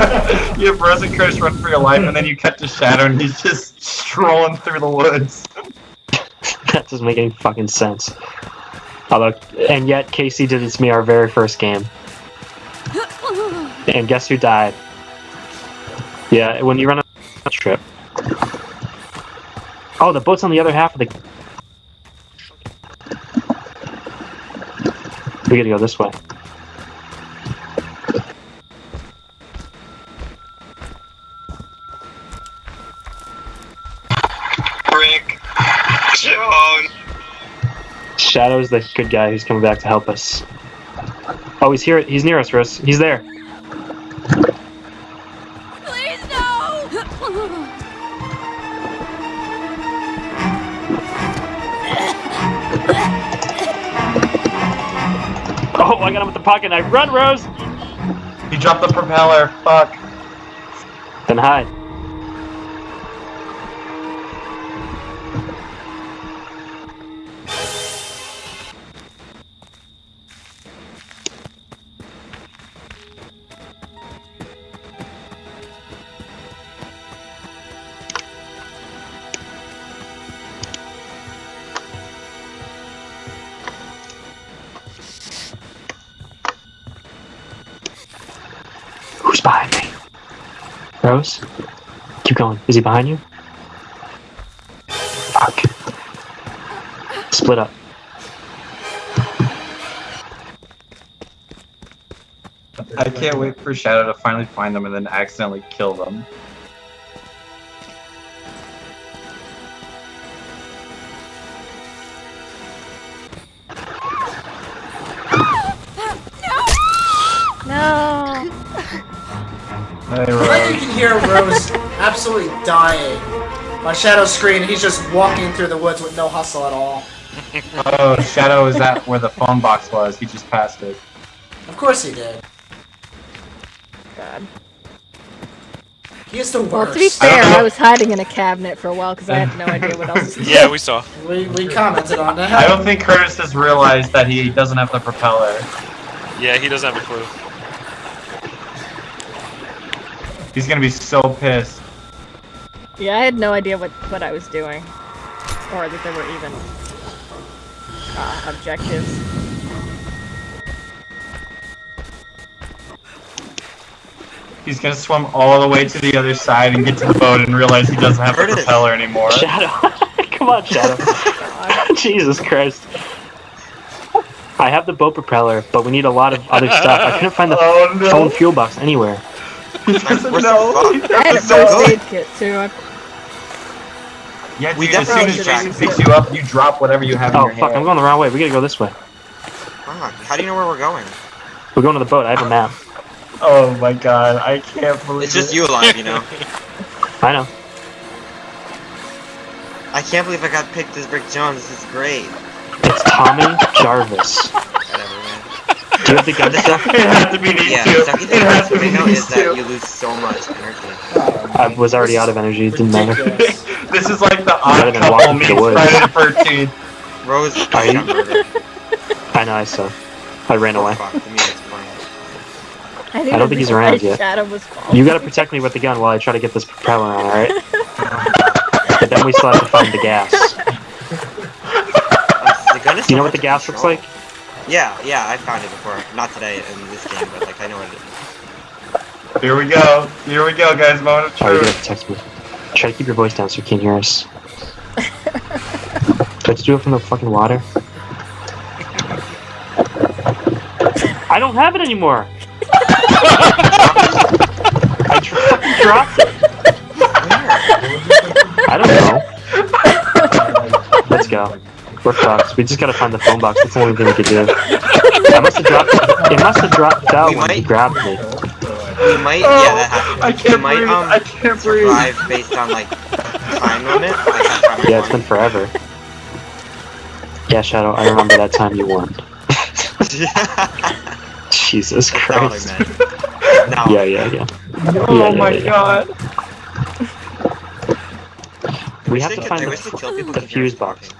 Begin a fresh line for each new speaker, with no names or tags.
you have Rose and Curtis run for your life, and then you cut to Shadow, and he's just strolling through the woods.
that doesn't make any fucking sense. Although, and yet Casey did this to me our very first game. And guess who died? Yeah, when you run a trip. Oh, the boat's on the other half of the. We gotta go this way. Shadow's the good guy who's coming back to help us. Oh, he's here. He's near us, Rose. He's there.
Please no!
Oh, I got him with the pocket knife. Run, Rose!
He dropped the propeller. Fuck.
Then hide. Rose? Keep going. Is he behind you? Fuck. Split up.
I can't wait for Shadow to finally find them and then accidentally kill them.
Hear Rose absolutely dying on Shadow's screen. He's just walking through the woods with no hustle at all.
Oh, Shadow is at where the phone box was. He just passed it.
Of course he did.
God.
He is the worst.
Well, to be fair, I was hiding in a cabinet for a while because I had no idea what else was
Yeah, we saw.
we, we commented on that.
I don't think Curtis has realized that he doesn't have the propeller.
Yeah, he doesn't have a clue.
He's gonna be so pissed.
Yeah, I had no idea what, what I was doing. Or that there were even uh, objectives.
He's gonna swim all the way to the other side and get to the boat and realize he doesn't have the
Curtis.
propeller anymore.
Shadow. Come on, Shadow. Jesus Christ. I have the boat propeller, but we need a lot of other stuff. I couldn't find the
Oh no!
phone fuel box anywhere.
He doesn't
We're so
He.
I had a
doesn't know.
first aid kit too. I,
Yeah,
We
dude, as soon as Jason picks you up, you drop whatever you have in
Oh fuck!
hand.
I'm going the wrong way. We gotta go this way.
Fuck, How do you know where we're going?
We're going to the boat. I have a map.
Oh my god, I can't believe
It's just
it.
you alive, you know.
I know.
I can't believe I got picked as Rick Jones. This is great.
It's Tommy Jarvis.
Whatever.
Do you have the gun stuff?
It has to be these
Yeah,
two.
the
It
thing
has to be
Tomato
these
is that you lose so much energy.
I was already out of energy. It didn't matter.
This is like the odd couple meets
through the woods.
Friday the 13th.
Rose
Are
got
you- I know. I saw. I ran away.
Fuck, the music's playing.
I, didn't
I don't think he's around yet.
Shadow was.
You gotta protect me with the gun while I try to get this propeller on. All right. But then we still have to find the gas.
Oh, the gun is
Do you know what the
hard to
gas looks like?
Yeah, yeah, I found it before. Not today in this game, but like I know what it is.
Here we go. Here we go, guys. Moment of
Oh, you're gonna me. Try to keep your voice down so you can't hear us. Do I to do it from the fucking water? I don't have it anymore. I tr- fucking dropped it. I don't know. Let's go. We're fucked. We just gotta find the phone box. That's the only thing we could do. I must have dropped. It must have dropped out
We
when he grabbed me.
We might, yeah, that happened.
Oh, I can't
might,
breathe.
um,
I can't breathe.
survive based on like time limit. Like
Yeah, it's been forever. Yeah, Shadow, I remember that time you won. Jesus
That's
Christ.
No.
Yeah, yeah, yeah.
Oh
Yeah, yeah,
my
yeah.
god.
We
wish
have to find
I
the,
wish they killed people
the
who hear us
fuse box.
talking.